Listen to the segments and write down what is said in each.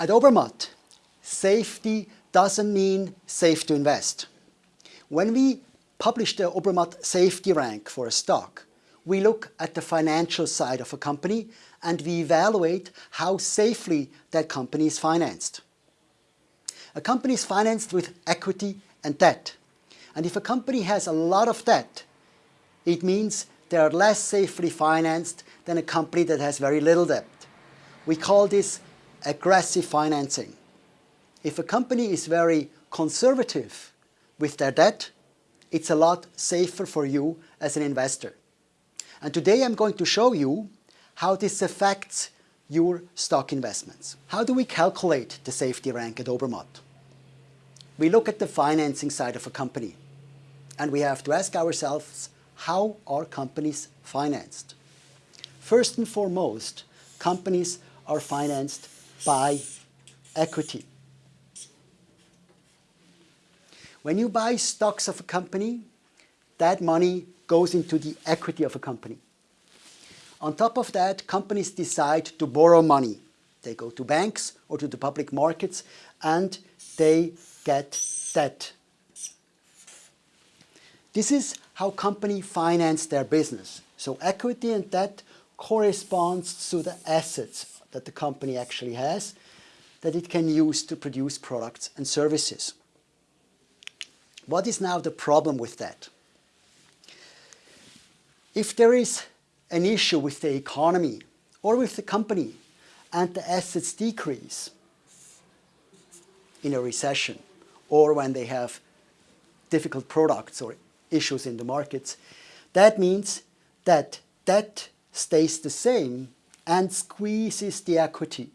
At Obermatt, safety doesn't mean safe to invest. When we publish the Obermatt safety rank for a stock, we look at the financial side of a company and we evaluate how safely that company is financed. A company is financed with equity and debt. And if a company has a lot of debt, it means they are less safely financed than a company that has very little debt. We call this aggressive financing. If a company is very conservative with their debt, it's a lot safer for you as an investor. And today I'm going to show you how this affects your stock investments. How do we calculate the safety rank at Obermatt? We look at the financing side of a company and we have to ask ourselves, how are companies financed? First and foremost, companies are financed by equity. When you buy stocks of a company, that money goes into the equity of a company. On top of that, companies decide to borrow money. They go to banks or to the public markets and they get debt. This is how companies finance their business. So equity and debt corresponds to the assets that the company actually has that it can use to produce products and services. What is now the problem with that? If there is an issue with the economy or with the company and the assets decrease in a recession or when they have difficult products or issues in the markets, that means that debt stays the same and squeezes the equity.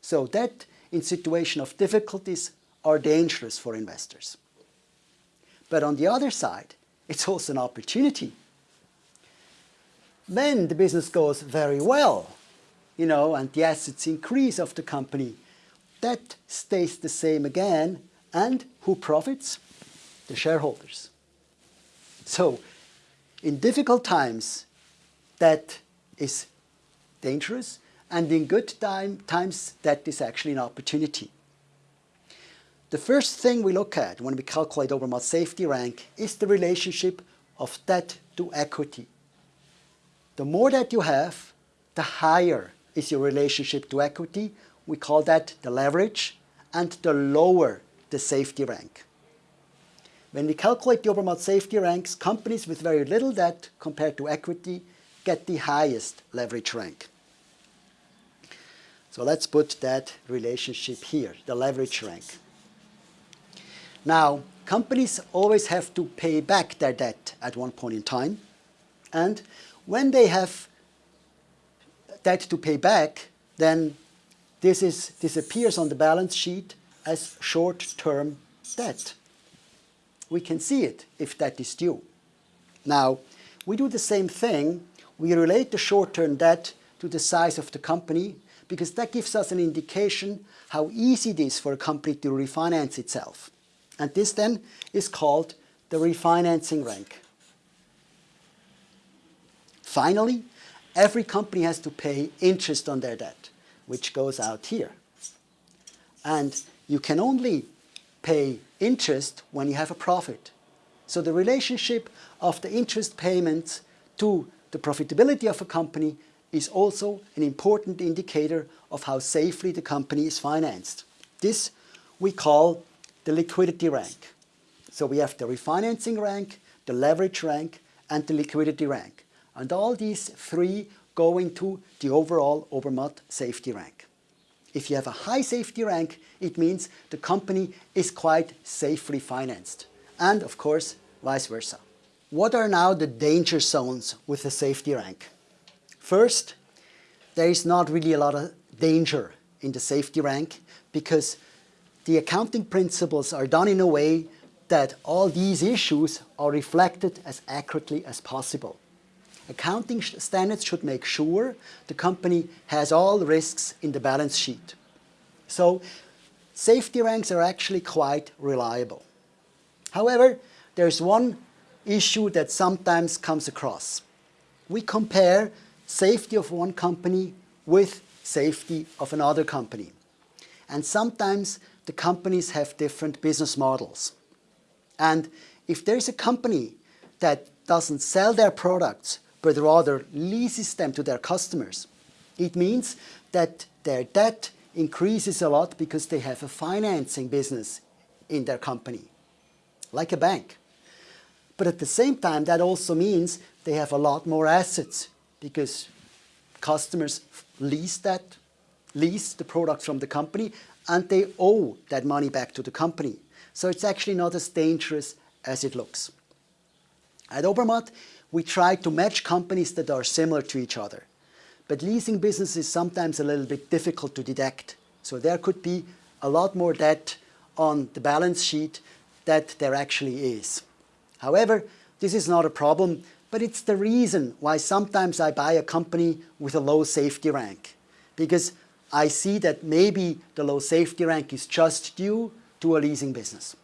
So debt in situation of difficulties are dangerous for investors. But on the other side, it's also an opportunity. When the business goes very well, you know, and the assets increase of the company, that stays the same again. And who profits? The shareholders. So in difficult times, that is dangerous. And in good time, times, that is actually an opportunity. The first thing we look at when we calculate Obermatt safety rank is the relationship of debt to equity. The more that you have, the higher is your relationship to equity. We call that the leverage and the lower the safety rank. When we calculate the Obermatt safety ranks, companies with very little debt compared to equity get the highest leverage rank. So let's put that relationship here, the leverage rank. Now, companies always have to pay back their debt at one point in time. And when they have debt to pay back, then this is, disappears on the balance sheet as short-term debt. We can see it if that is due. Now, we do the same thing. We relate the short-term debt to the size of the company because that gives us an indication how easy it is for a company to refinance itself. And this then is called the refinancing rank. Finally, every company has to pay interest on their debt, which goes out here. And you can only pay interest when you have a profit. So the relationship of the interest payments to the profitability of a company is also an important indicator of how safely the company is financed. This we call the liquidity rank. So we have the refinancing rank, the leverage rank, and the liquidity rank. And all these three go into the overall Obermatt safety rank. If you have a high safety rank, it means the company is quite safely financed. And of course, vice versa. What are now the danger zones with the safety rank? First, there is not really a lot of danger in the safety rank because the accounting principles are done in a way that all these issues are reflected as accurately as possible. Accounting standards should make sure the company has all risks in the balance sheet. So safety ranks are actually quite reliable. However, there's one issue that sometimes comes across. We compare safety of one company with safety of another company. And sometimes the companies have different business models. And if there's a company that doesn't sell their products, but rather leases them to their customers, it means that their debt increases a lot because they have a financing business in their company, like a bank. But at the same time, that also means they have a lot more assets because customers lease that, lease the product from the company and they owe that money back to the company. So it's actually not as dangerous as it looks. At Obermatt, we try to match companies that are similar to each other. But leasing business is sometimes a little bit difficult to detect. So there could be a lot more debt on the balance sheet that there actually is. However, this is not a problem, but it's the reason why sometimes I buy a company with a low safety rank. Because I see that maybe the low safety rank is just due to a leasing business.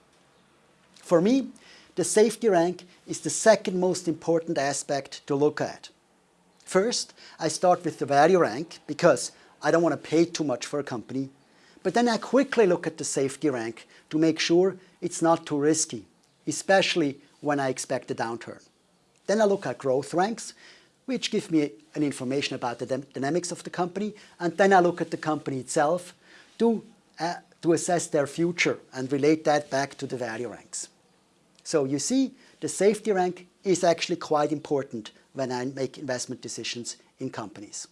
For me, the safety rank is the second most important aspect to look at. First, I start with the value rank because I don't want to pay too much for a company. But then I quickly look at the safety rank to make sure it's not too risky, especially when I expect a downturn. Then I look at growth ranks, which give me an information about the dynamics of the company. And then I look at the company itself to, uh, to assess their future and relate that back to the value ranks. So you see, the safety rank is actually quite important when I make investment decisions in companies.